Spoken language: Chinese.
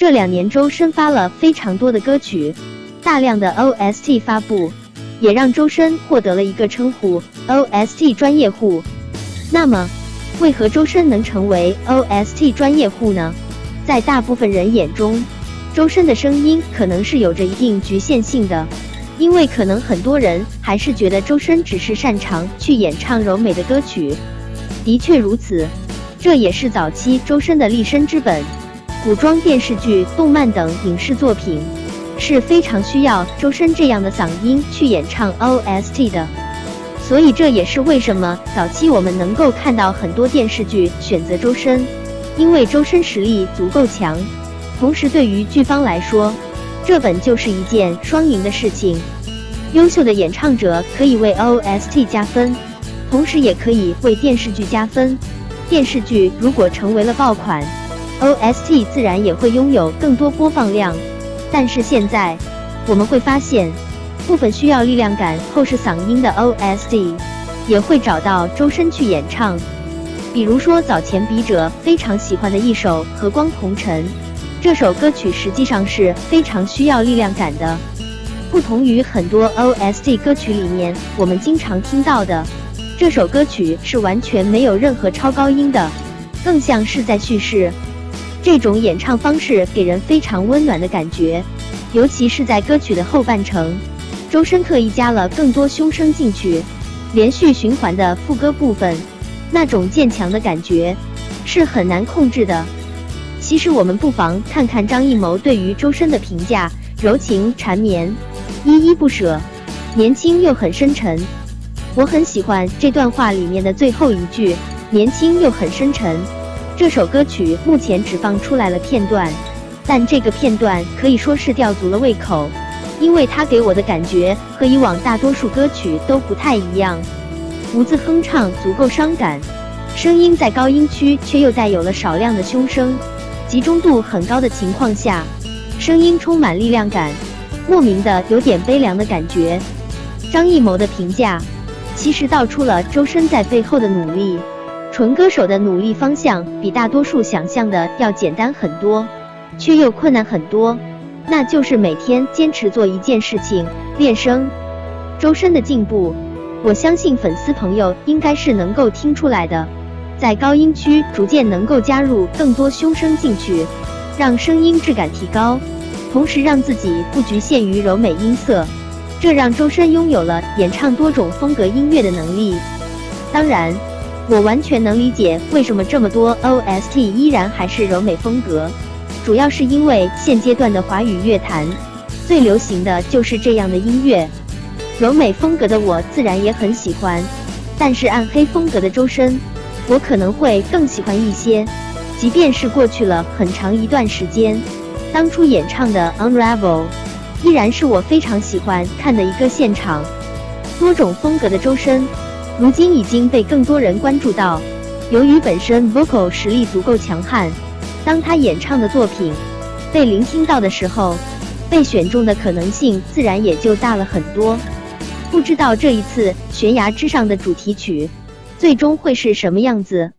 这两年周深发了非常多的歌曲，大量的 OST 发布，也让周深获得了一个称呼 OST 专业户。那么，为何周深能成为 OST 专业户呢？在大部分人眼中，周深的声音可能是有着一定局限性的，因为可能很多人还是觉得周深只是擅长去演唱柔美的歌曲。的确如此，这也是早期周深的立身之本。古装电视剧、动漫等影视作品是非常需要周深这样的嗓音去演唱 OST 的，所以这也是为什么早期我们能够看到很多电视剧选择周深，因为周深实力足够强。同时，对于剧方来说，这本就是一件双赢的事情。优秀的演唱者可以为 OST 加分，同时也可以为电视剧加分。电视剧如果成为了爆款，OST 自然也会拥有更多播放量。但是现在我们会发现，部分需要力量感、厚实嗓音的 OST 也会找到周深去演唱。比如说早前笔者非常喜欢的一首《和光同尘》。这首歌曲实际上是非常需要力量感的，不同于很多 OST 歌曲里面我们经常听到的，这首歌曲是完全没有任何超高音的，更像是在叙事。这种演唱方式给人非常温暖的感觉，尤其是在歌曲的后半程，周深刻意加了更多胸声进去，连续循环的副歌部分，那种渐强的感觉是很难控制的。其实我们不妨看看张艺谋对于周深的评价：柔情缠绵，依依不舍，年轻又很深沉。我很喜欢这段话里面的最后一句：年轻又很深沉。这首歌曲目前只放出来了片段，但这个片段可以说是吊足了胃口，因为它给我的感觉和以往大多数歌曲都不太一样。无字哼唱足够伤感，声音在高音区却又带有了少量的胸声。集中度很高的情况下，声音充满力量感，莫名的有点悲凉的感觉。张艺谋的评价其实道出了周深在背后的努力。纯歌手的努力方向比大多数想象的要简单很多，却又困难很多，那就是每天坚持做一件事情，练声。周深的进步，我相信粉丝朋友应该是能够听出来的。在高音区逐渐能够加入更多胸声进去，让声音质感提高，同时让自己不局限于柔美音色，这让周深拥有了演唱多种风格音乐的能力。当然，我完全能理解为什么这么多 OST 依然还是柔美风格，主要是因为现阶段的华语乐坛最流行的就是这样的音乐，柔美风格的我自然也很喜欢，但是暗黑风格的周深。我可能会更喜欢一些，即便是过去了很长一段时间，当初演唱的《Unravel》依然是我非常喜欢看的一个现场。多种风格的周深，如今已经被更多人关注到。由于本身 vocal 实力足够强悍，当他演唱的作品被聆听到的时候，被选中的可能性自然也就大了很多。不知道这一次《悬崖之上的》主题曲。最终会是什么样子？